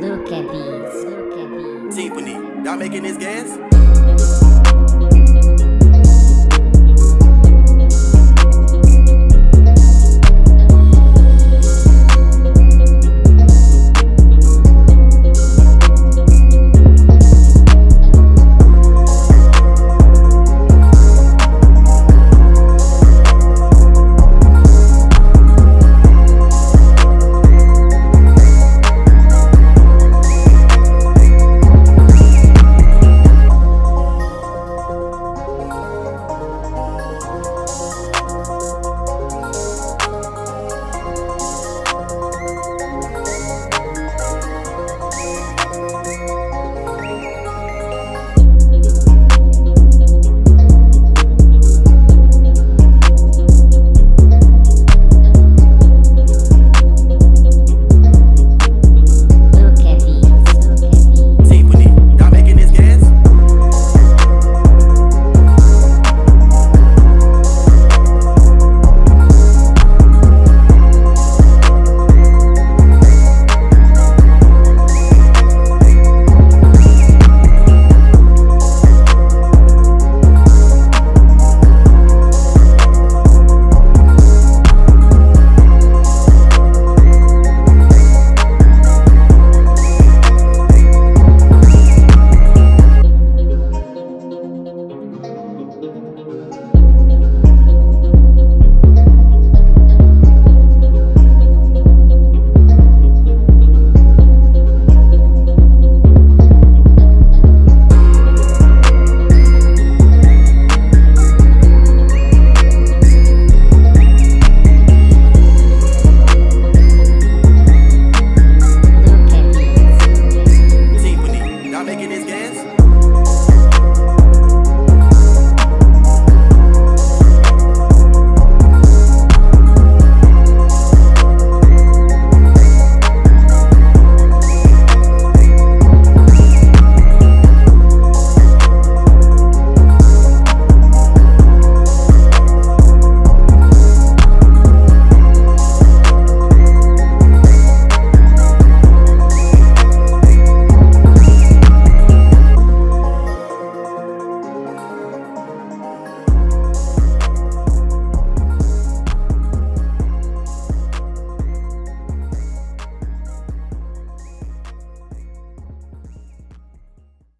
Look at these. Look at these. Tiffany, y'all making this gas?